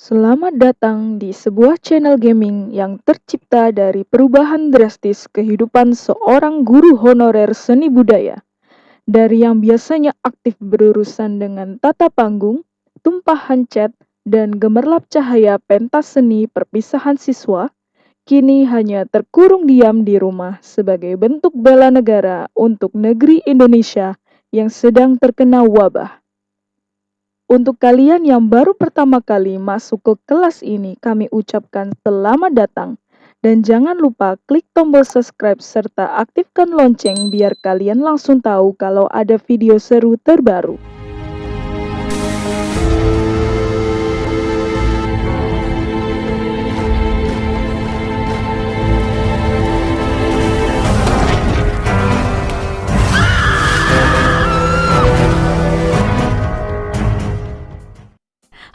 Selamat datang di sebuah channel gaming yang tercipta dari perubahan drastis kehidupan seorang guru honorer seni budaya. Dari yang biasanya aktif berurusan dengan tata panggung, tumpahan cat, dan gemerlap cahaya pentas seni perpisahan siswa, kini hanya terkurung diam di rumah sebagai bentuk bela negara untuk negeri Indonesia yang sedang terkena wabah. Untuk kalian yang baru pertama kali masuk ke kelas ini, kami ucapkan selamat datang. Dan jangan lupa klik tombol subscribe serta aktifkan lonceng biar kalian langsung tahu kalau ada video seru terbaru.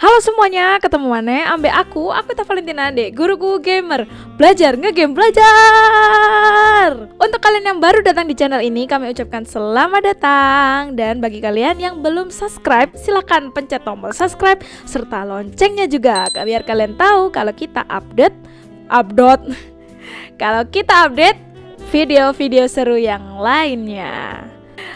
Halo semuanya, ketemu mana? Ambek aku, aku tak Valentina Ade, guruku gamer. Belajar, ngegame, belajar. Untuk kalian yang baru datang di channel ini, kami ucapkan selamat datang. Dan bagi kalian yang belum subscribe, silahkan pencet tombol subscribe Serta loncengnya juga, biar kalian tahu kalau kita update Update. Kalau kita update video-video seru yang lainnya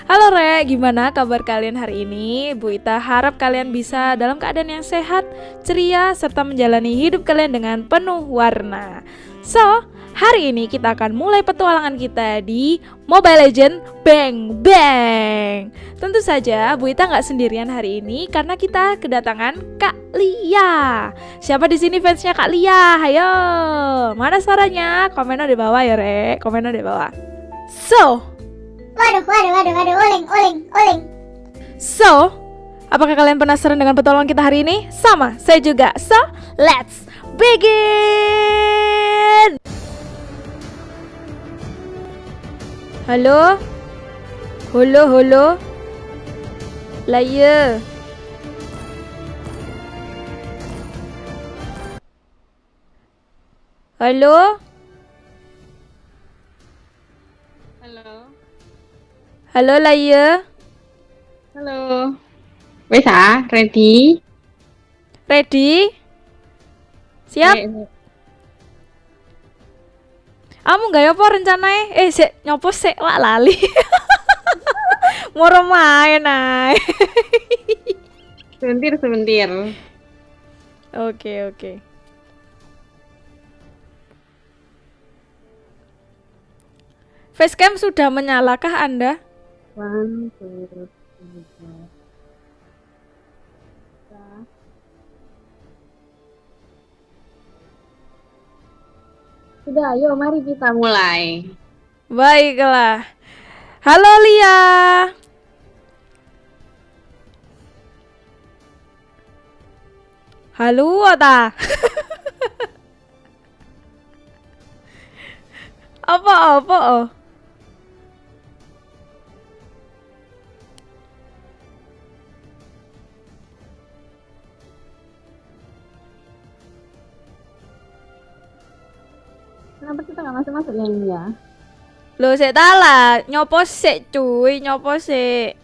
Halo Re, gimana kabar kalian hari ini? Bu Ita harap kalian bisa dalam keadaan yang sehat, ceria, serta menjalani hidup kalian dengan penuh warna. So, hari ini kita akan mulai petualangan kita di Mobile Legend Bang Bang. Tentu saja Bu Ita nggak sendirian hari ini karena kita kedatangan Kak Lia. Siapa di sini fansnya Kak Lia? Ayo, mana suaranya? Komennya di bawah ya Re, komennya di bawah. So, Waduh, waduh, waduh, waduh, oling, oling, oling. So, apakah kalian penasaran dengan petualangan kita hari ini? Sama, saya juga. So, let's begin. Halo? Halo? Lah iya. Halo? Halo. Halo lah iya. Halo. Wes ah, ready? Ready? Siap? Kamu nggak apa rencananya? Eh, sik nyopo sik wak lali. Moro main ay. Sebentar, sebentar. Oke, oke. Facecam sudah menyalakah Anda? Two, three, four. Sudah, ayo mari kita mulai. Baiklah. Halo Lia. Halo Ota. apa apa? oh? Kenapa kita nggak masuk-masuk ya ini ya? Loh, sik ta lah, nyopo sik cuy, nyopo sik.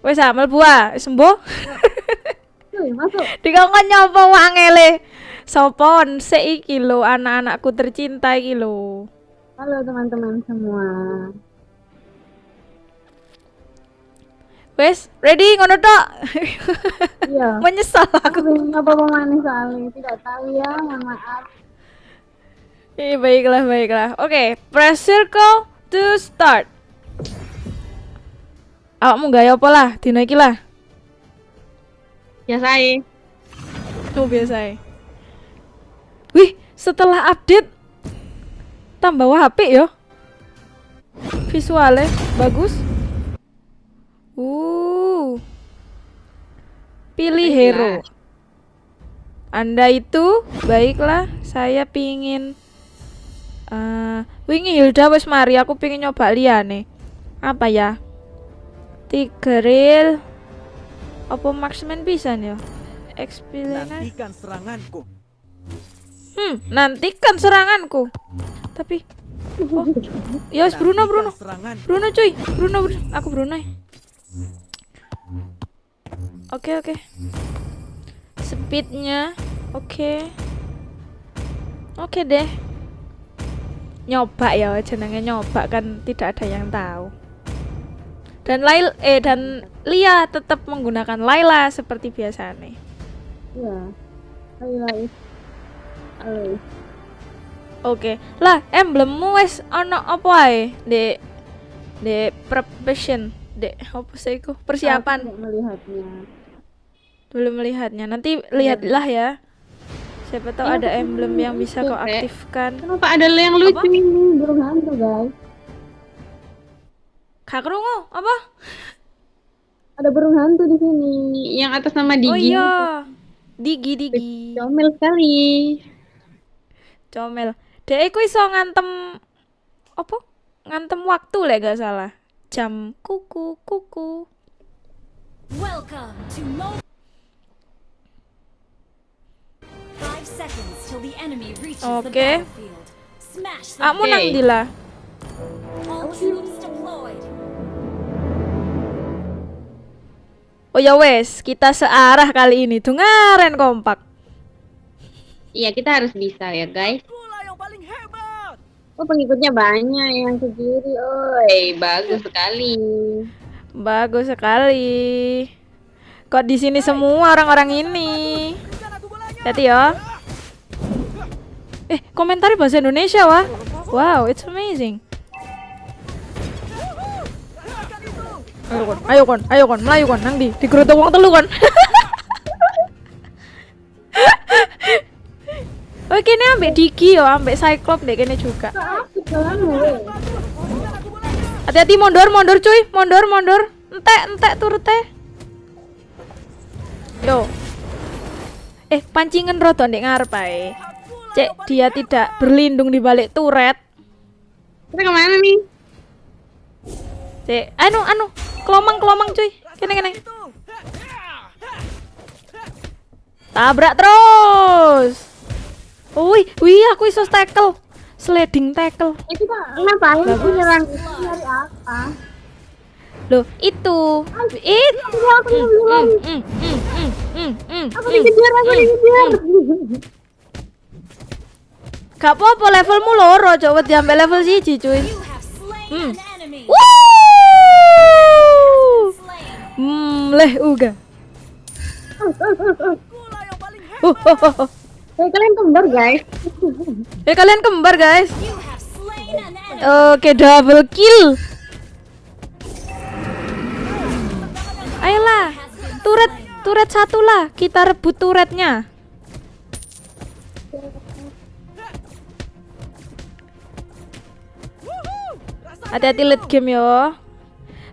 Wes ah, mlebu ah, sembuh. Masuk. Dikongkon nyopo wangele. Sopon sik iki lho anak-anakku tercinta iki lho. Halo teman-teman semua. Wes, ready ngono tok. Iya. Menyesal Aku bingung apa pemanis soalnya tidak tahu ya, mohon maaf. Iya, baiklah, baiklah. Oke, press circle to start. Awakmu gaya apa lah, dino iki lah. Biasai. Tuh biasa Wih, setelah update tambah HP ya. Visualnya bagus. Uh. Pilih hero. Anda itu baiklah, saya pingin eh wingi Hilda wis mari aku pingin nyoba liane. Apa ya? Tigeril apa marksman bisa ya? XP Lena. Nantikan seranganku. Hmm, nantikan seranganku. Tapi Ya wis Bruno Bruno. Serangan. Bruno cuy. Bruno, Bruno. Aku Bruno. Ya. Oke oke. Speednya oke. Oke deh. Nyoba ya jenenge nyoba kan tidak ada yang tahu. Dan Lail eh dan Lia tetap menggunakan Laila seperti biasanya. Iya. Highlight. Highlight. Oke. Lah, emblemmu wis ana apa ae? Dek Dek preparation, Dek apa sih iku? Persiapan. Aku nggak melihatnya. Belum melihatnya. Nanti lihatlah ya. Siapa tahu ada emblem yang bisa kau aktifkan. Kenapa ada yang lucu ini? Burung hantu guys. Kak Krungu, apa? Ada burung hantu di sini. Yang atas nama Digi. Oh iya. Digi Digi. Comel sekali. Comel. Dek iku iso ngantem apa? Ngantem waktu lek gak salah. Jam kuku kuku. Welcome to Mo. Five seconds till the enemy reaches the Okay. battlefield. Smash them. Kamu nang lah? Oh ya wes, kita searah kali ini. Dungaren kompak. Iya kita harus bisa ya guys. Bola yang paling hebat. Oh pengikutnya banyak yang ke kiri. Oi bagus sekali. Bagus sekali. Kok di sini semua orang-orang ini? Hati ya. Eh, komentar bahasa Indonesia wah. Wow, it's amazing. Ayo kon, ayo kon, ayo kon, melayu kon, nang di, digerutuk wong telu kon. Oke, kene ambek Diki yo, ambek Cyclops deh kene juga. Hati-hati mondor, mondor cuy, mondor, mondor. Entek, entek turut teh. Yo. Eh, pancingan roto ndek ngarep ae. Cek, dia tidak berlindung di balik turret. Kita ke mana nih? Cek, anu, anu, kelomang, kelomang cuy. Kene, kene. Tabrak terus. Wih, wih, aku iso tackle. Sliding tackle. Ya kita ngapain sih nyerang itu nyari apa? Loh, itu. Itu. Aku. Mm, mm, mm, mm, mm, mm, Aku dikejar, aku dikejar. Gak apa-apa levelmu loro, coba diambil level siji cuy. Hmm. Hmm, leh uga. Uh, oh, oh, oh. Eh kalian kembar guys. Eh kalian kembar guys. Oke, double kill. Ayolah, turret, turret satu lah. Kita rebut turretnya. Hati-hati late game yo.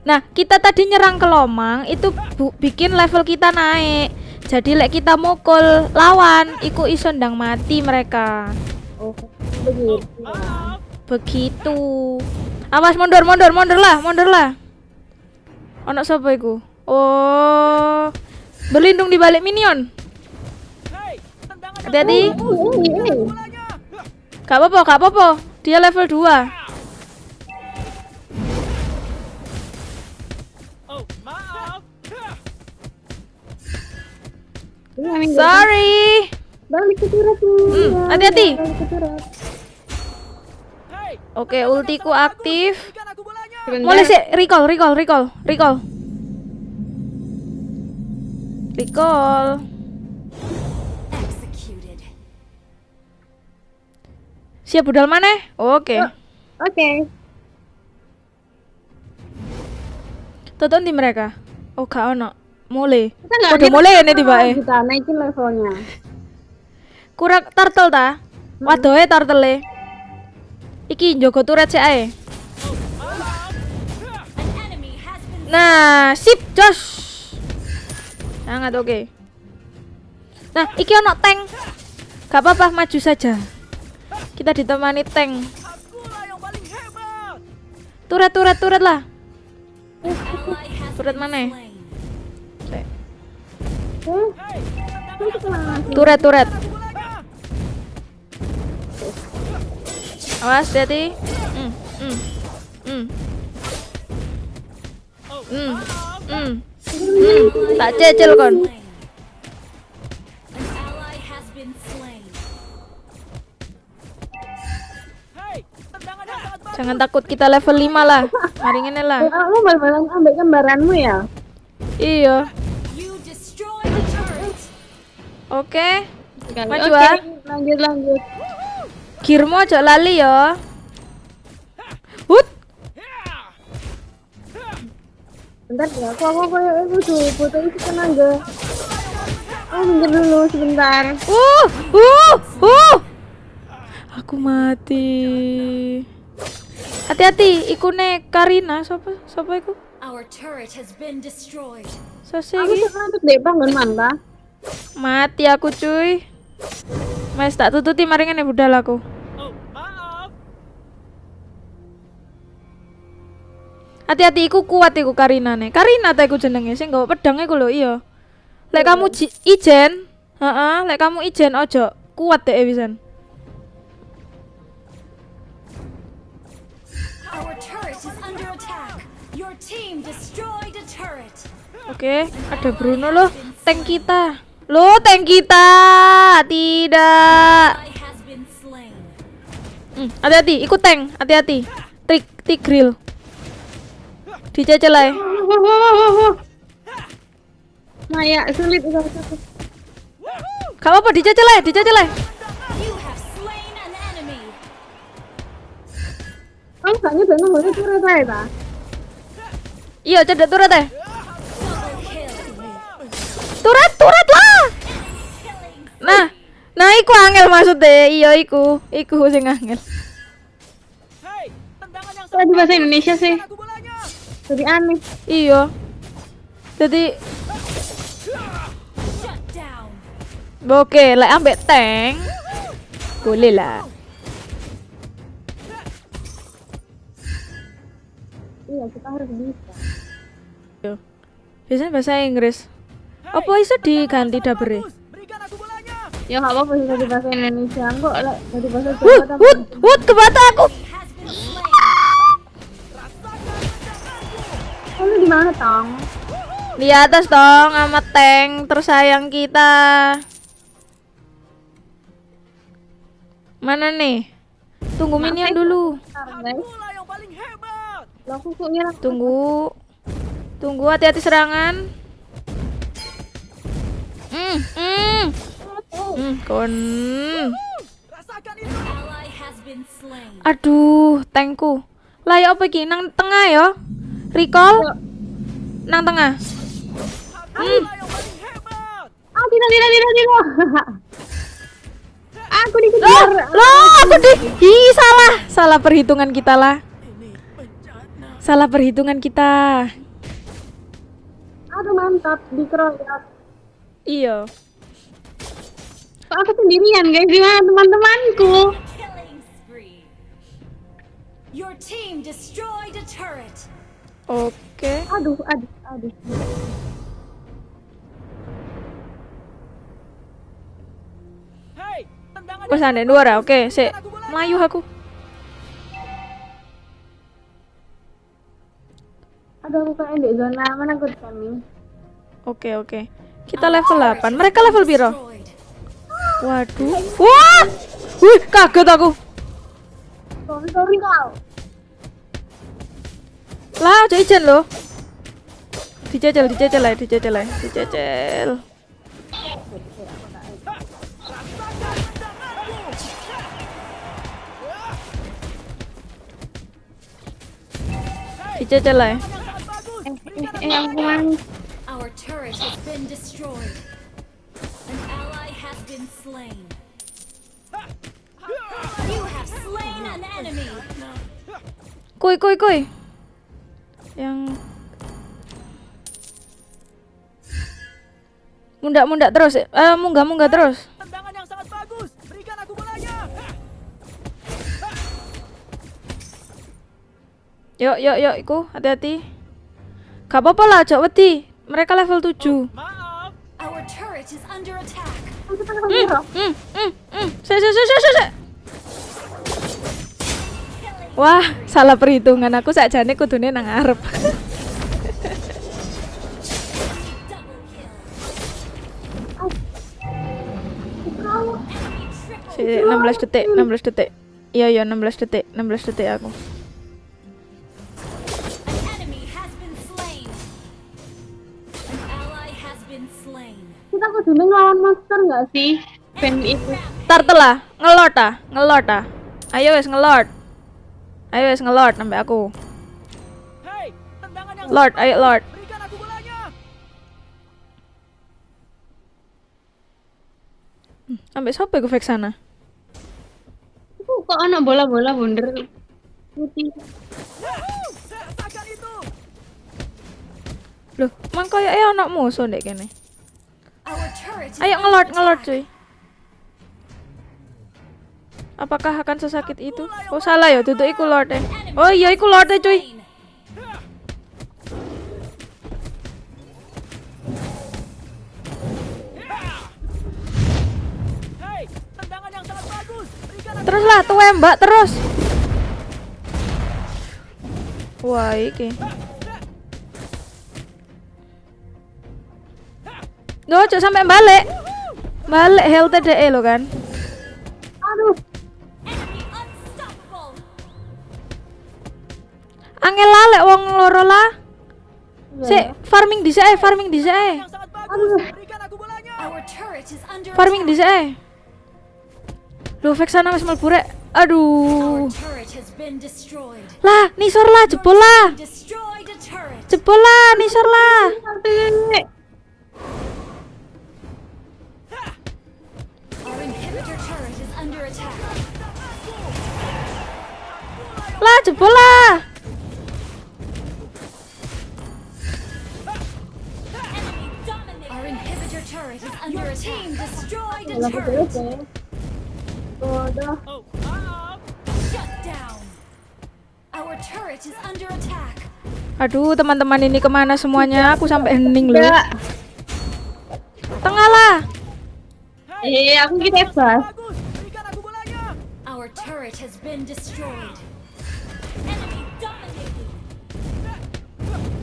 Nah, kita tadi nyerang ke Lomang itu bu- bikin level kita naik. Jadi lek kita mukul lawan, iku iso ndang mati mereka. Oh begitu. Begitu. Awas mundur, mundur, mundur lah, mundur lah. Ono sapa iku? Oh. Berlindung di balik minion. Hei, tendangan yang Hati-hati. Eh, eh. bolanya. Gak apa-apa, gak apa-apa. Dia level 2. Sorry. Balik ke turret. Hmm, hati-hati. Oke, ultiku aktif. Mulai sih, recall, recall, recall, recall. Recall. Executed. Siap budal mana? Oke. Oke. Tonton di mereka. Oh, gak ono. Mulai. Udah kita mulai nggak tiba eh. Kita naikin levelnya. Kurang turtle ta? Wadohe turtle Iki njogo turret sik ae. Nah, sip, Josh. Sangat oke. Nah, iki ono tank. Gak apa-apa, maju saja. Kita ditemani tank. Turret, turret, turret lah. Turret mana? Tak cecil kon. Slain. An ally has been slain. Hei, tendangan yang sangat bagus. Jangan takut kita level 5 lah. Mari ngene lah. Kamu bal-balan ambek kembaranmu ya? Iya. Oke. Maju, Oke, ah. lanjut lanjut. Kirmo aja lali ya. Hut. Bentar ya, aku aku aku tuh foto itu tenaga. Oh, minggir dulu sebentar. Uh, uh, uh. Aku mati. Hati-hati, ikune Karina, siapa? Siapa iku? Our turret has been destroyed. Sose Aku sekarang tuh deh bangun manta. Mati aku cuy. Mas tak tututi mari ngene budal aku. Oh, maaf. Hati-hati iku kuat iku Karina nih. Karina ta iku jenenge sing nggawa pedang iku lho iya. Lek kamu ji- ijen, heeh, lek kamu ijen ojo kuat deh turret. Oke, ada Bruno loh, tank kita. Loh, tank kita. Tidak. Hmm, hati-hati, ikut tank, hati-hati. Trik, tigril. Dicecel aja. Wah, wah, wah, wah, wah. Maya, sulit udah satu. Gak apa-apa, dicecel aja, dicecel aja. You have slain an enemy. Kamu nyebut nomornya turun saya ta? Iya, cedek turret kill. Turret, turret lah. Nah, nah iku angel maksudnya. Iya, iku, iku sing angel. Tendangan di bahasa Indonesia sih? aku bolanya. Jadi aneh. Iya. Jadi, oke, lek ambek tank, boleh lah. Iya, kita harus bisa. Biasanya bahasa Inggris. Apa iso diganti dabere? Ya nggak apa-apa sih di bahasa Indonesia. Kok lah dari bahasa Wut, Jawa tambah wut, wut, ke mata aku. Kamu di mana, Tong? Di atas dong sama tank tersayang kita. Mana nih? Tunggu minion dulu. Aku Tunggu. Tunggu hati-hati serangan. Hmm, hmm. Hmm, kon. Aduh, tankku. Lah ya apa iki nang tengah ya? Recall. Nang tengah. Hebat. Ah, tidak, tidak, tidak, tidak. aku Loh, dikejar. loh, aku di Ih, salah. Salah perhitungan kita lah. Salah perhitungan kita. Aduh, mantap. Dikeroyok. Iya. Kok aku sendirian, guys? Gimana teman-temanku? Killing spree. Your team destroyed a turret. Oke. Aduh, aduh, aduh. Tendangan Wes dua bagus. Oke, sik. Aku bolanya. Melayu aku. Aduh, aku kayak di zona menakutkan nih. Oke, oke. Kita level 8. Mereka level piro? Waduh. Wah! Wih, kaget aku. Sorry, sorry, kau. Lah, aja ijen loh. Dicecel, dicecel lah, dicecel lah, dicecel. Dicecel lah. Eh, eh, eh. Our turret has been destroyed. An ally has been slain. You have slain an enemy. Kuy, kuy, kuy. Yang mundak-mundak terus, eh munggah-munggah terus. Tendangan yang sangat bagus. Berikan aku bolanya. Yuk, yuk, yuk, iku hati-hati. Gak apa-apa lah, cok wedi. Mereka level 7. Maaf. Turret is under attack. Hmm, hmm, hmm, hmm. Wah, salah perhitungan aku sakjane kudune nang arep. Si 16 detik, 16 detik. Iya iya 16 detik, 16 detik aku. Kita kudu ngelawan monster nggak sih? Band itu. Turtle lah, ngelot ah, ngelot ah. Ayo wes ngelot. Ayo wes ngelot sampai aku. Tendangan yang Lord, ayo. Lord. Berikan aku bolanya. Sampai siapa gue fake sana? Itu kok anak bola-bola bundar putih. Loh, mang koyo eh anak musuh dek kene. Ayo ngelot attack. cuy. Apakah akan sesakit itu? Oh salah ya, duduk iku lord eh. Oh iya iku lord eh cuy. Slain. Hei, tendangan yang sangat bagus. Berikan aku Terus lah, tuh mbak terus. Wah iki. Duh, cok sampai balik. Balik health DE lo kan. Aduh. Angel lalek wong loro lah. Sik, farming dhisik ae, farming. Berikan aku bolanya. Our turret is under Farming dhisik ae. Lu fake sana wis mlebu rek. Aduh. Lah, nisor lah, jebol lah. Jebol lah, nisor lah. Is under attack. Aduh, teman-teman ini ke mana semuanya? Aku sampai hening loh. Tengah lah. Eh, aku kita bebas. Turret has been destroyed. Enemy dominated.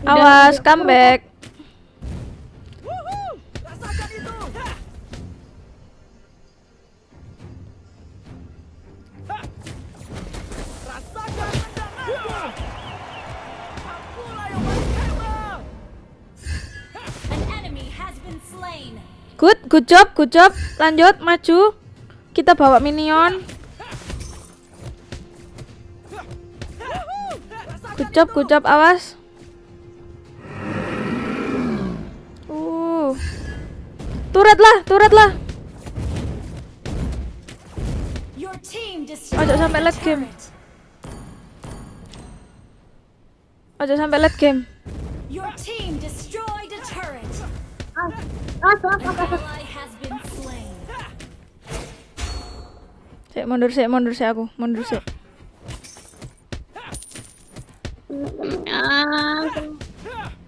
Awas, comeback. Good, good job, good job. Lanjut, maju. Kita bawa minion. Good job. Awas. Uh. Turret lah, turret lah. Ojo sampai late game. Ojo sampai late game. Your team destroyed a turret. Ah, ah, ah, An ally has been slain. Sik mundur sik, mundur sik aku, mundur sik.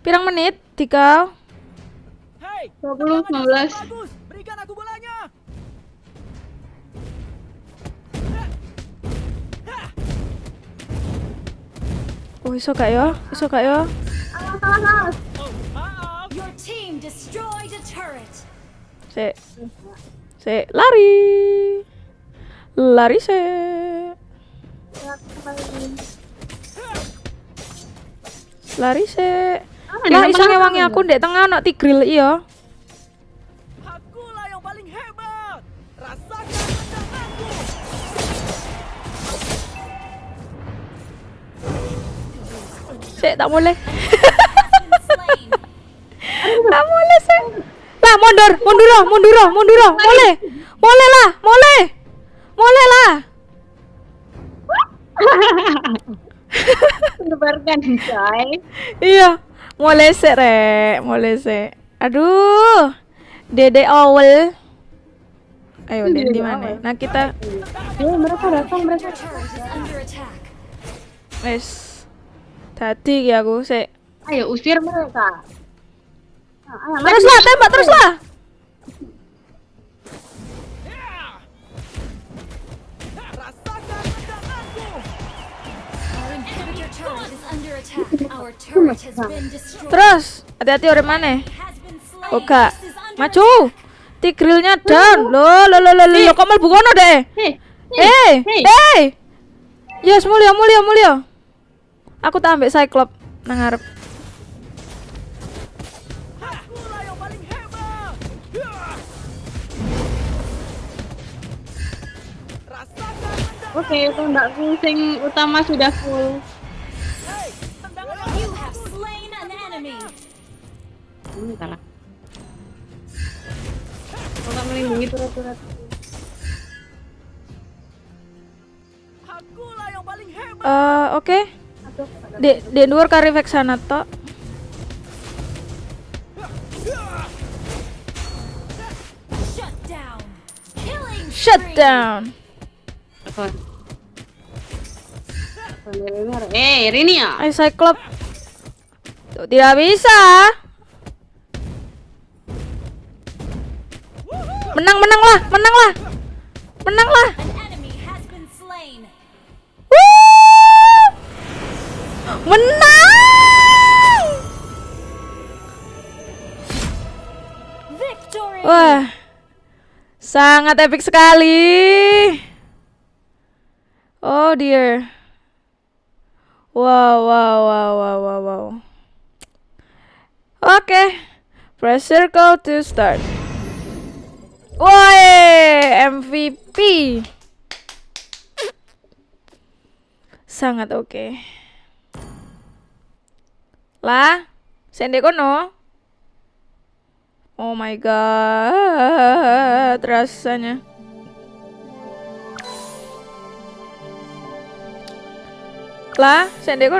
Pirang menit? Tiga. Hei, 20, tendangan yang 19. sangat bagus. Berikan aku bolanya. Oh, iso gak ya? Iso gak ya? Alas, alas, alas. Oh, maaf. Your team destroyed a turret. Sik. Sik, lari. Lari sik. Lari sik. Ah, Lah iso ngewangi aku ndek tengah ono tigril iya. Akulah yang paling hebat. Rasakan tendanganku. Sik, tak boleh. Tak boleh sik. Lah mundur, mundur, oh, mundur, oh, mundur, oh. boleh. Boleh lah, boleh. Boleh lah. Menyebarkan coy. Iya, mulai sik rek, mulai sik. Aduh. Dede awal. Ayo, Dede di mana? Nah, kita Eh, mereka datang, mereka. Wes tadi ya aku sik. Ayo usir mereka. Nah, ayo, maju. Terus lah, tembak terus lah. Terus, hati-hati orang mana? Oke, maju. Tigrilnya down. Lo lo lo lo lo, kok mlebu kono deh. Eh, eh. Yes, mulia mulia mulia. Aku tak ambek Cyclop nang ngarep. Oke, tembakku sing utama sudah full. Ini kalah. Kalau melindungi turut-turut. Akulah yang paling hebat. Eh, oke. Aduh, Di di luar kari sana tok. Shut down. Killing Shut spree. down. apa? Eh, Rini ya? Ayo Cyclop. Tuh, tidak bisa. Menang menang lah, menang lah. Menang lah. Menang. Victory. Wah. Sangat epic sekali. Oh dear. Wow, wow, wow, wow, wow, wow. Oke. Press circle to start. Woi, MVP. Sangat oke. Lah, sende kono. Oh my god, rasanya. Lah, sende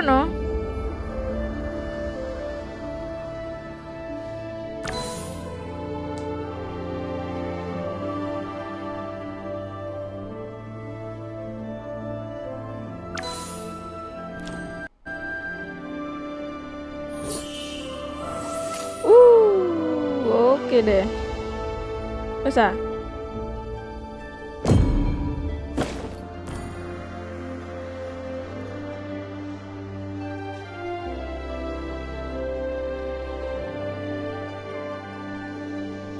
oke deh. Bisa.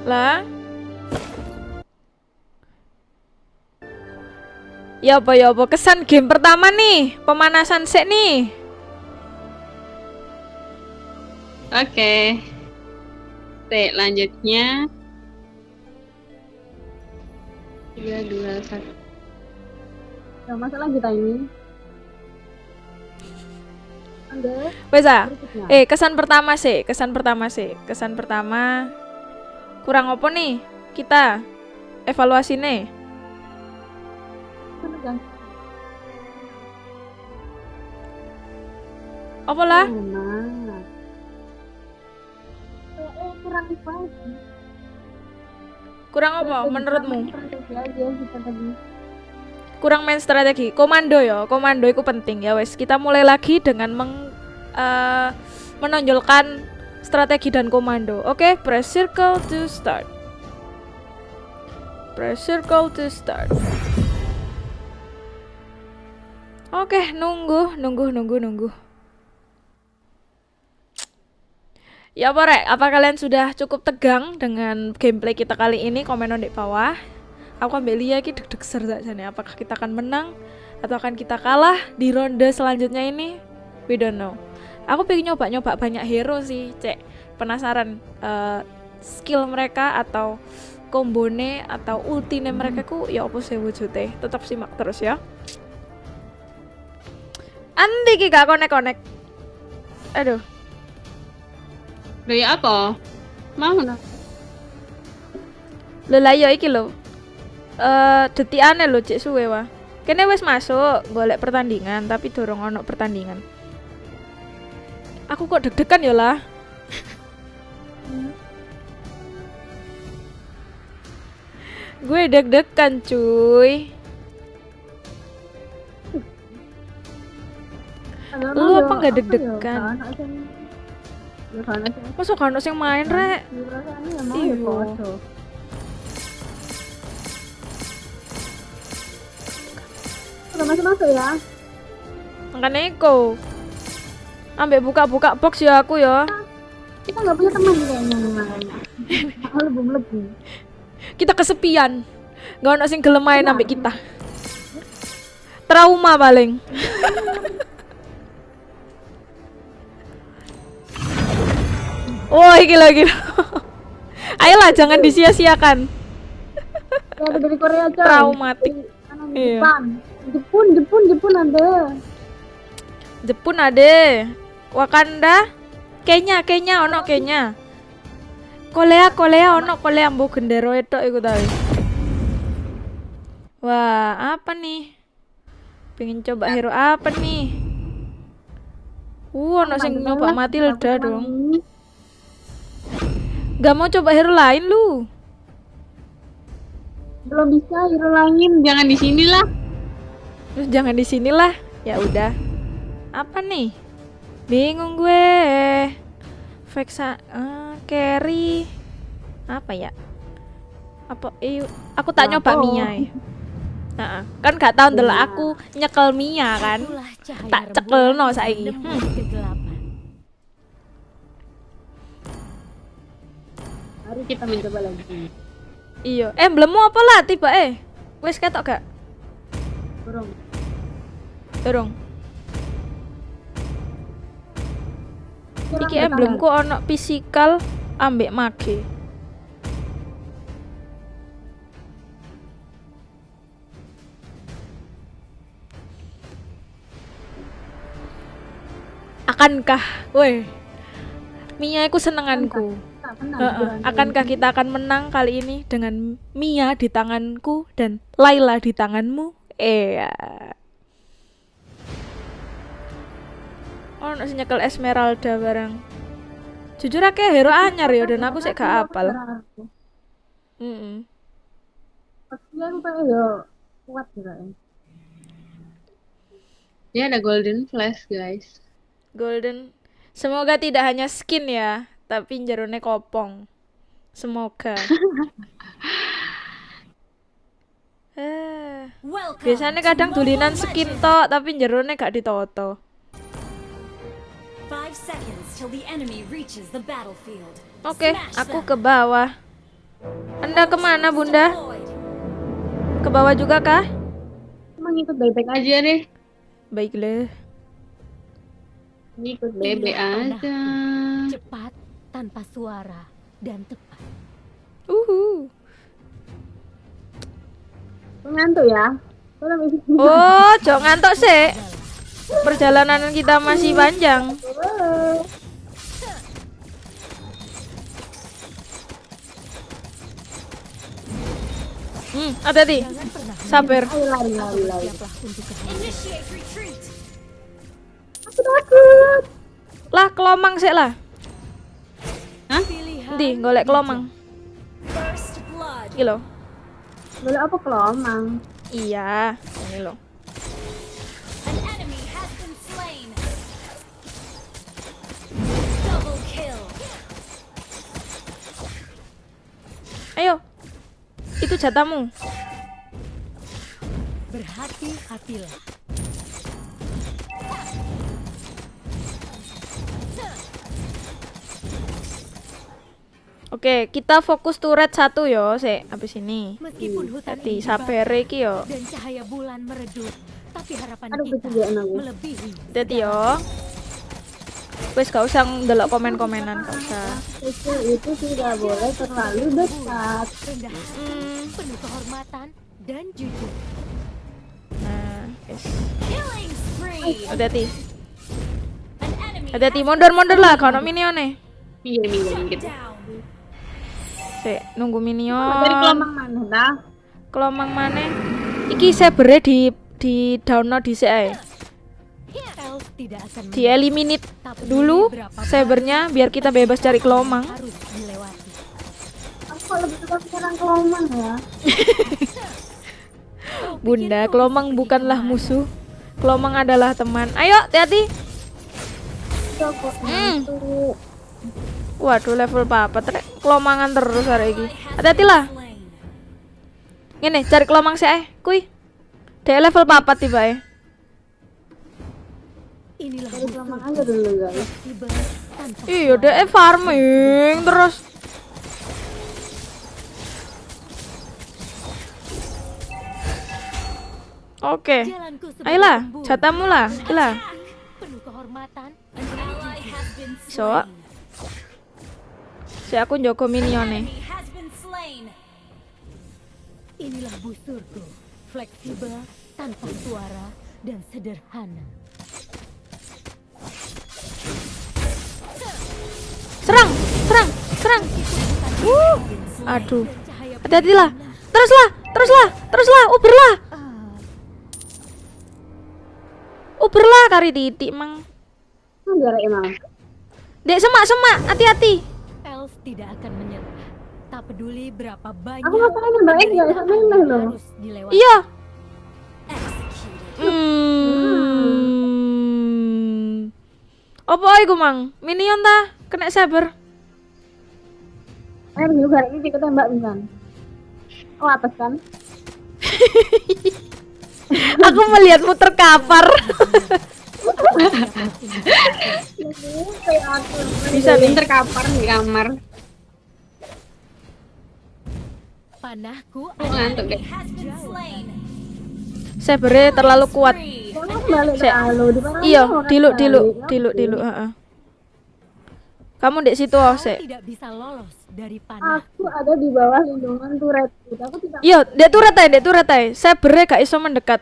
Lah. Ya apa ya apa kesan game pertama nih, pemanasan sek nih. Oke. Oke, lanjutnya. 3, 2, 1. Gak masalah kita ini. Anda Bisa. Eh, kesan pertama sih, kesan pertama sih. Kesan pertama kurang apa nih? Kita evaluasi nih. Apa lah? Kurang lagi. Kurang apa menurutmu? Strategi aja kita tadi. Kurang main strategi. Komando ya, komando itu penting ya wes. Kita mulai lagi dengan meng eh, menonjolkan strategi dan komando. Oke, press circle to start. Press circle to start. Oke, nunggu, nunggu, nunggu, nunggu. Ya apa rek, apa kalian sudah cukup tegang dengan gameplay kita kali ini? Komen di bawah. Aku ambil Lia ki deg-deg ser nih. Apakah kita akan menang atau akan kita kalah di ronde selanjutnya ini? We don't know. Aku pengen nyoba-nyoba banyak hero sih, cek. Penasaran eh, skill mereka atau kombone atau ultine mereka ku ya apa sih wujudnya. Tetap simak terus ya. Andi ki gak konek-konek. Aduh. Loh ya apa? Mau nah. Lho lah yo iki lho. Eh detikane lho cek suwe wah. Kene wis masuk golek pertandingan tapi dorong ono pertandingan. Aku kok deg-degan ya lah. Gue deg-degan cuy. Lu apa nggak deg-degan? Ya kan sing main rek? Ya Iya. ya. Udah masuk-masuk ya. Makanya iku. Ambek buka-buka box ya aku ya. Kita nggak punya teman kayaknya. Aku lebih lebih. Kita kesepian. Gak ono sing gelem main ambek kita. Trauma paling. Wah, iki lagi. Ayolah jangan disia-siakan. Ya ada dari Korea coy. Traumatik. Iya. Jepang. Jepun, Jepun, Jepun ada. Jepun ade. Wakanda. Kenya, Kenya ono Kenya. Korea, Korea ono Korea mbok gendero itu iku ta. wis. Wah, apa nih? Pengen coba hero apa nih? Uh, ono sing nyoba Matilda dong. Gak mau coba hero lain lu. Belum bisa hero lain, jangan di sini lah. Terus jangan di sinilah. Ya udah. Apa nih? Bingung gue. Vexa eh, carry apa ya? Apa eh, aku tak nyoba ya. Heeh. Kan gak tau ndelok aku nyekel Mia kan. Tak rembulan cekelno saiki. Hmm. Mari kita mencoba lagi. Iya. Emblemmu apa lah tiba eh? Wes ketok gak? Burung. Dorong. Iki emblemku ono physical ambek mage. Akankah, woi, Mia iku senenganku. Tak Heeh. buruan. Akankah kita akan menang kali ini dengan Mia di tanganku dan Laila di tanganmu? Iya. Oh, sing nyekel Esmeralda bareng. Jujur akeh hero anyar ya dan aku sih gak apal. Heeh. Pasti aku yo kuat. Ya ada golden flash guys. Golden. Semoga tidak hanya skin ya, tapi jerone kopong. Semoga. eh, biasanya kadang dulinan skin tok, tapi jerone gak ditoto. Oke, aku ke bawah. Anda ke mana, Bunda? Ke bawah juga kah? Emang ikut bebek aja deh. Baiklah. Ikut bebek aja. Cepat, tanpa suara, dan tepat. Uhu. Ngantuk ya. Oh, jangan ngantuk sih. Perjalanan kita masih panjang. Hmm, hati-hati. Jangan pernah Sabar. Aku takut. Lah, kelomang sih lah. Pilihan Nanti golek kelomang. Iki loh. Boleh apa kelomang? Iya, ini kill. Ayo. Itu jatamu. Berhati-hatilah. Oke, kita fokus turret satu yo, sik habis ini. Meskipun hutan Hati dibakar iki yo. dan cahaya bulan meredup, tapi harapan Aduh, kita melebihi. Hati yo. Wes gak usah ndelok komen-komenan, gak usah. Itu tidak boleh terlalu dekat. Rendah hati, Hmm, penuh kehormatan dan jujur. nah, spree. Hati-hati. Hati-hati mundur-mundur lah kalau minione. Iya minggir gitu. Sik, nunggu Dari minion. kelomang mana dah? Kelomang maneh. Iki sabere di di download di akan Di eliminate tapi dulu sabernya biar kita bebas cari kelomang. Aku lebih suka sekarang kelomang ya. Bunda, kelomang bukanlah musuh. Kelomang adalah teman. Ayo, hati-hati. Iya Hmm. Waduh, level papa trek kelomangan terus hari ini. Hati-hati lah. Ngene, cari kelomang sih eh. Kui. Dek level papat tiba eh. Inilah Iya, deh farming terus. Oke. sebagai Ayolah, jatamu lah. Been So, si aku njogo minion nih. Enemy has been slain. Inilah busurku. Fleksibel, tanpa suara, dan sederhana. Serang, serang, serang. Uh, aduh. Hati-hati lah. Teruslah, teruslah, teruslah. Uberlah, uberlah kari titik mang. Jarak emang. Dek semak semak, hati-hati. Tidak akan menyerah. Tak peduli berapa banyak Aku ngapain nembak X gak bisa nembak loh. harus dilewati. Iya. Hmm. Apa iku mang? Minion ta? Kena saber. Ayo juga ini kita tembak bisa. Oh atas kan? Aku melihatmu terkapar. Bisa nih. Terkapar di kamar. Panahku Aku ngantuk deh. Sabernya terlalu kuat. Iya, diluk diluk, diluk diluk, heeh. Kamu di situ oh, sek. tidak bisa lolos dari panah. Aku ada di bawah lindungan turret. Aku tidak Iya, dek turret ae, dek turret ae. Sabernya gak iso mendekat.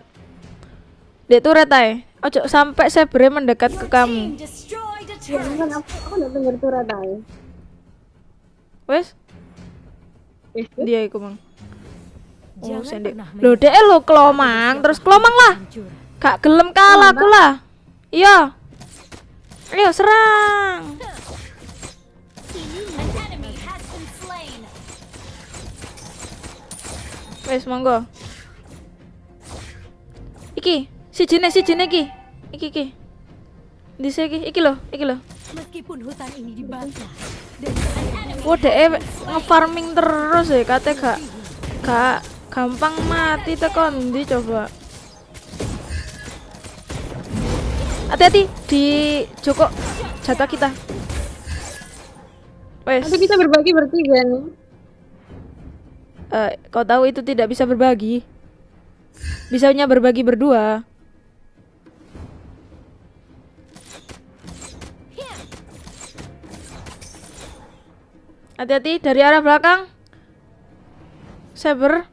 Dek turret ae. Ojo sampai sabernya mendekat ke kamu. Ya, aku aku udah denger turret. Wes, dia iku mang. Oh, Jangan sendek. pernah Loh, dek lo kelomang, terus kelomang lah. Gak gelem kalah aku lah. Iya. Ayo serang. An enemy has been slain. Wes monggo. Iki, si jene si jene iki. Iki iki. Dise iki, iki lho, iki lho. Meskipun hutan ini dibakar Wah, dek nge-farming terus ya, kate gak gak gampang mati tekan ndi coba. Hati-hati di Joko jatah kita. Wes, Nanti kita berbagi bertiga nih. eh, kau tahu itu tidak bisa berbagi. Bisanya berbagi berdua. Hati-hati dari arah belakang. Saber.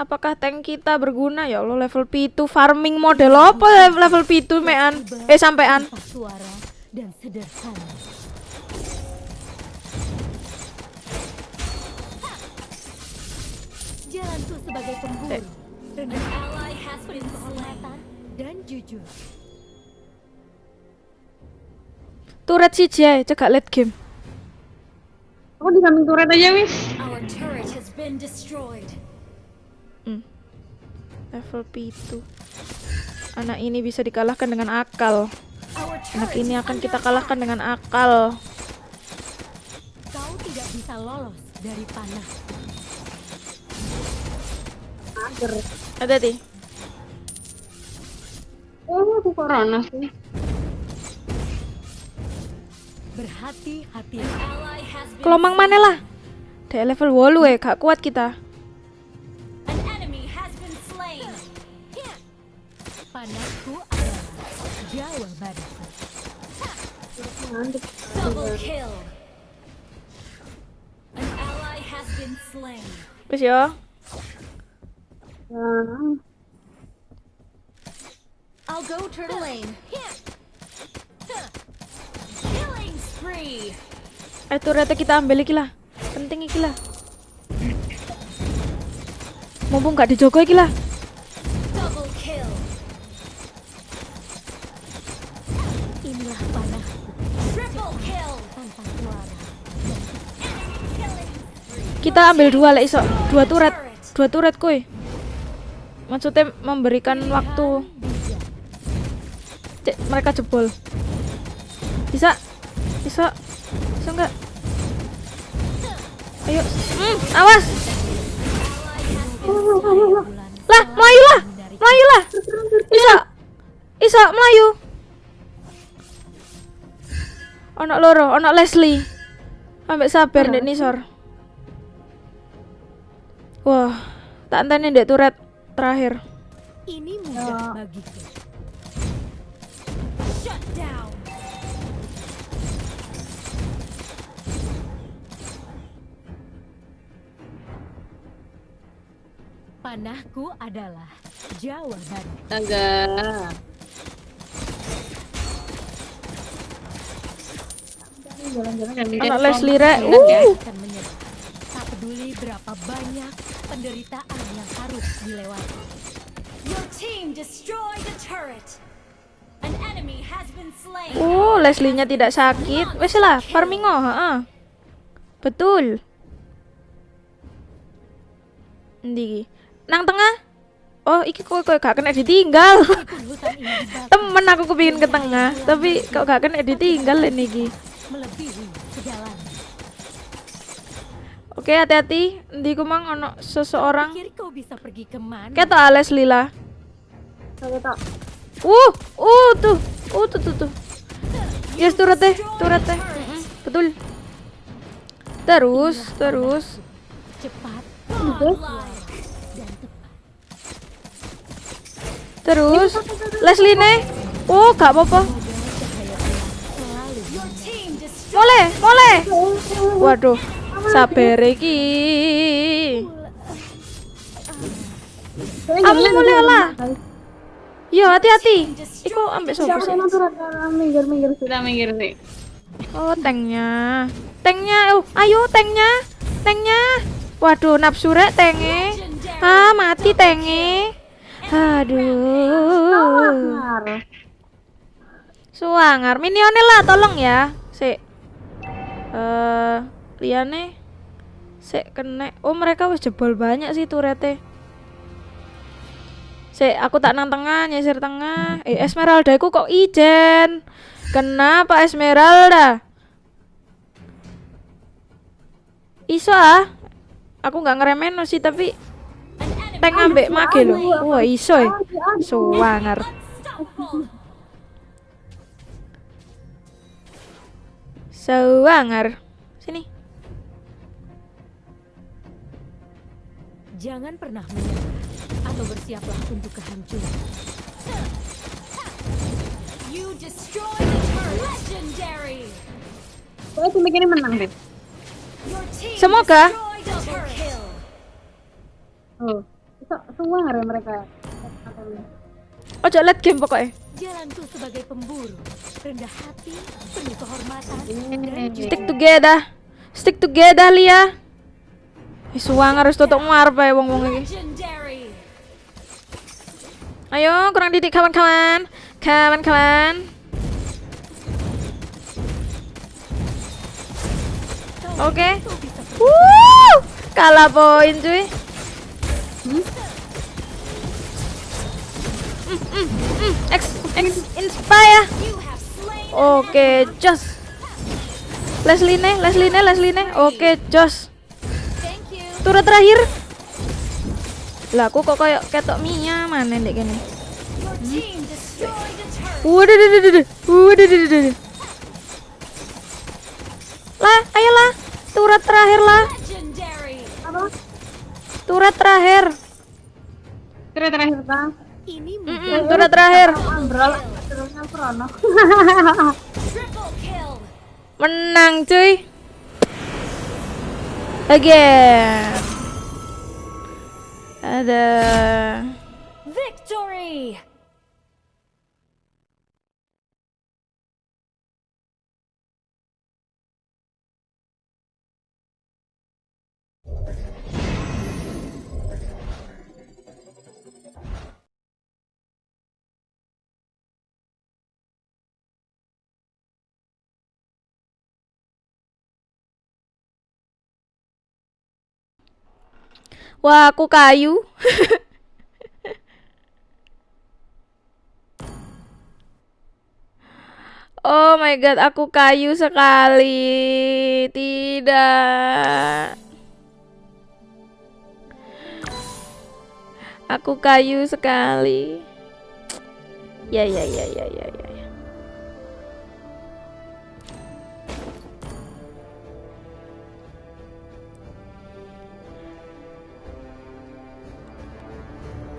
Apakah tank kita berguna? Ya Allah level P2 farming model apa level P2 mean? Eh sampean. suara dan sederhana. Jalanku sebagai pemburu. Kehormatan dan jujur. Turret si Jay, cegak late game. Aku di samping turret aja wis. Our turret has been destroyed. Level P2. Anak ini bisa dikalahkan dengan akal. Anak ini akan kita kalahkan dengan akal. Kau tidak bisa lolos dari panah. Hati-hati. Oh, aku corona sih. Berhati-hati. Kelomang mana lah? Dek level 8 eh, gak kuat kita. Panahku adalah jawabanku. Double kill. An ally has been slain. Wis ya. Nah, I'll go turtle lane. Eh turret kita ambil iki lah. Penting iki lah. Mumpung gak dijogo iki lah. Inilah. Kita ambil dua lah iso. Dua turret. Dua turret kuy. Maksudnya memberikan waktu. Cek, mereka jebol. Bisa? Bisa? Bisa enggak? Ayo. Hmm, awas. Lah, melayu lah. Melayu lah. Bisa. Iso melayu. Ono loro, ono Leslie. Ambek sabar ndek nisor. Wah, tak enteni ndek turret terakhir. Ini mudah bagiku. Panahku adalah jawaban. Jalan-jalan Ono depan. Leslie rek. Uh. Tak peduli berapa banyak penderitaan yang harus dilewati. Your team destroyed the turret. An enemy has been slain. uh, Leslie-nya tidak sakit. Wes lah, farmingo, heeh. Betul. Ndi? Nang tengah? Oh, iki kok kok gak kena ditinggal. Temen aku kepingin ke tengah, tapi kok gak kena ditinggal ini iki. Oke, hati-hati. Ndi ku mang ono seseorang. Kau bisa pergi ke mana? Ketok Ales Lila. Uh, uh tuh. Uh tuh tuh tuh. Yes, turret teh, turret teh. Mm-mm, Betul. Terus, terus. Cepat, godlike, dan tepat. Terus Leslie nih. Oh, gak apa-apa. Mole, mole. Waduh. Sabar iki. Kamu mulai lah. Yo, hati-hati. Iku ambek sopo sih? Ah, minggir minggir sih. Sudah minggir sih. Oh, tanknya. Tanknya. Oh, ayo tanknya. Tanknya. Waduh, nafsu rek tenge. Ah, mati tenge. Aduh. Suangar. Minionnya lah, tolong ya. Sik. Eh, liane. Sik kena. Oh, mereka wis jebol banyak sih turete. Sik, aku tak nang tengah, nyisir tengah. Eh, Esmeralda ku kok ijen. Kenapa Esmeralda? Iso ah. Aku nggak ngeremen sih tapi tank ambek mage lho. Wah, iso ya. Suangar. Suangar. Sini. Jangan pernah menyerah atau bersiaplah untuk kehancuran. You destroyed the. Legendary. Pokoknya tim ini menang deh. Semoga. Oh. Nggak ya mereka? Ojo late game pokoknya. Jalanku sebagai pemburu, rendah hati, penuh kehormatan, Ini. Stick together. Stick together Lia. Suang harus tutup marpa ya wong-wong iki. legendary. Ayo, kurang didik kawan-kawan. Kawan-kawan. Oke. Wuh, kalah poin cuy. Mm, mm, mm. Ex, ex, inspire. Oke, jos. Leslie nih, Leslie nih, Leslie nih. Oke, jos. Thank you. Turut terakhir. Lah, aku kok kayak ketok Mia mana destroyed the turret. Waduh, duh, duh, duh, duh. Waduh, duh, duh, duh, duh. Lah, ayolah. Turut terakhir lah. Turut terakhir. Terakhir terakhir bang. Ini terakhir. Terusnya Prono. triple kill. Menang, cuy. Again. Ada. Victory. Wah, aku kayu. Oh my god, aku kayu sekali. Tidak. Aku kayu sekali. Ya ya ya ya ya ya.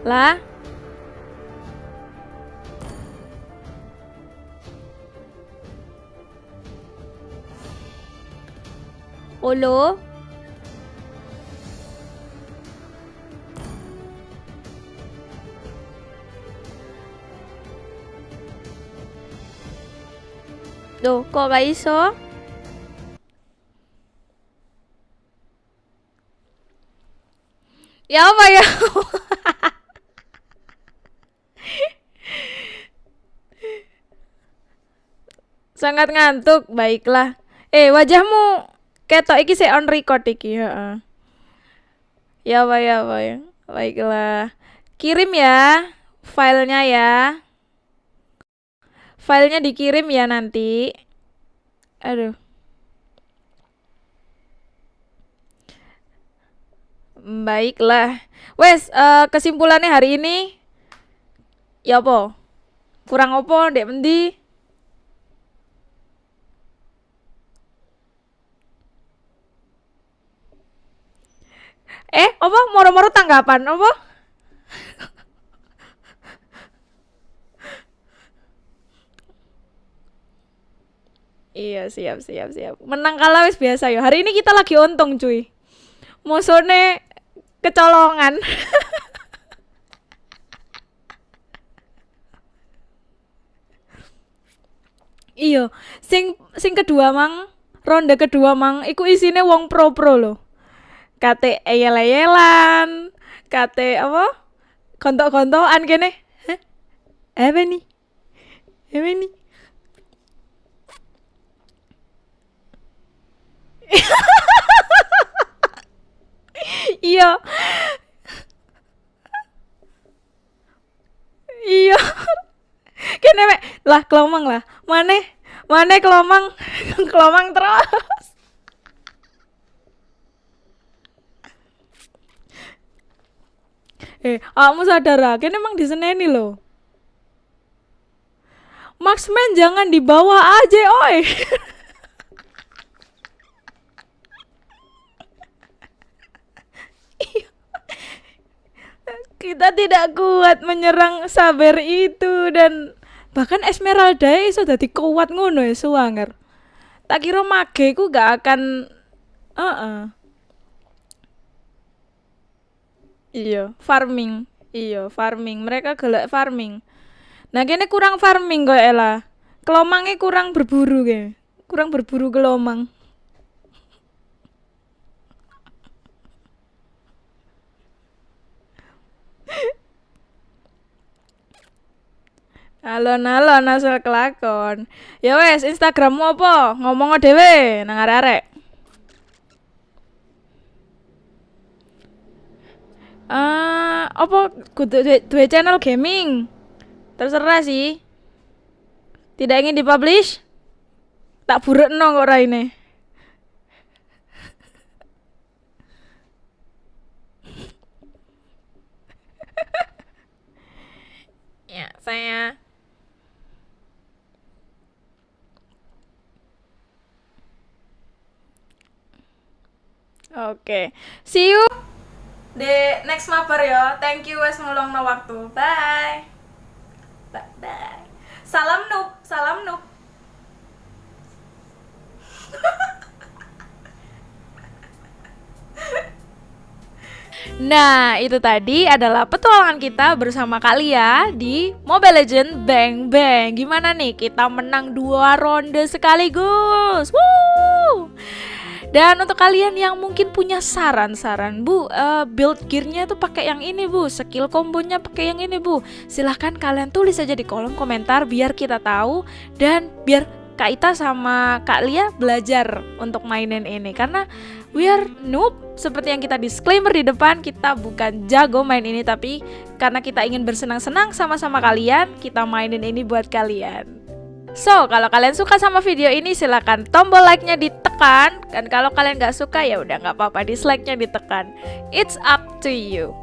Ya. Lah. Halo? Duh, kok gak iso? Ya apa ya? Sangat ngantuk, baiklah. Eh, wajahmu ketok iki sih on record iki, heeh. Ya apa ya apa ya. Baiklah. Kirim ya filenya ya. Filenya dikirim ya nanti. Aduh. Baiklah. Wes, eh, kesimpulannya hari ini ya apa? Kurang opo, Dek Mendi? Eh, apa? Moro-moro tanggapan apa? Iya, siap, siap, siap. Menang kalah wis biasa ya. Hari ini kita lagi untung, cuy. Musuhnya kecolongan. iya, sing sing kedua mang, ronde kedua mang, iku isine wong pro-pro loh. Kate eyel-eyelan, kate apa? Kontok-kontokan kene. Hah? Apa nih? Apa nih? iya iya kene lah kelomang lah mana mana kelomang kelomang terus eh kamu sadar ah? Kene emang diseneni loh Marksman jangan dibawa aja oi. Kita tidak kuat menyerang saber itu dan bahkan Esmeralda iso dadi kuat ngono ya suwanger. Tak kira mage ku gak akan heeh iya farming iya farming mereka gelek farming nah kene kurang farming kok Ella kelomangnya kurang berburu ke kurang berburu kelomang Alon-alon asal kelakon. Ya wes, Instagrammu apa? Ngomong dhewe nang arek-arek. Ah, apa kudu channel gaming? Terserah sih. Tidak ingin dipublish? Tak burekno kok raine. ya, saya Oke. See you di next mabar ya. Thank you wes ngulungno waktu. Bye. Bye bye. Salam noob, salam noob. Nah, itu tadi adalah petualangan kita bersama Kalia di Mobile Legend Bang Bang. Gimana nih? Kita menang dua ronde sekaligus. Woo! Dan untuk kalian yang mungkin punya saran-saran, Bu, eh, build gearnya tuh pakai yang ini, Bu. Skill kombonya pakai yang ini, Bu. Silahkan kalian tulis aja di kolom komentar biar kita tahu dan biar Kak Ita sama Kak Lia belajar untuk mainin ini karena we are noob seperti yang kita disclaimer di depan kita bukan jago main ini tapi karena kita ingin bersenang-senang sama-sama kalian kita mainin ini buat kalian So, kalau kalian suka sama video ini silahkan tombol like-nya ditekan dan kalau kalian nggak suka ya udah nggak apa-apa dislike-nya ditekan. It's up to you.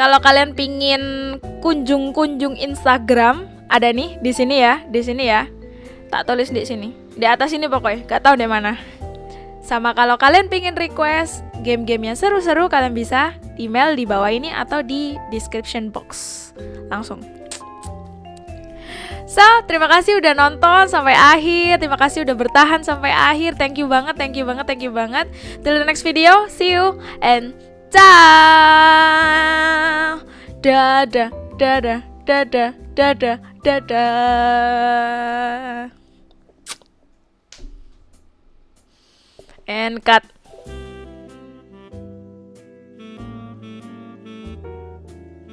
Kalau kalian pingin kunjung-kunjung Instagram ada nih di sini ya, di sini ya. Tak tulis di sini. Di atas ini pokoknya, gak tahu di mana. Sama kalau kalian pingin request game-game yang seru-seru kalian bisa email di bawah ini atau di description box. Langsung. So, terima kasih udah nonton sampai akhir. Terima kasih udah bertahan sampai akhir. Thank you banget, thank you banget, thank you banget. Till the next video, see you and ciao. Dadah, dadah, dadah, dadah, dadah. And cut.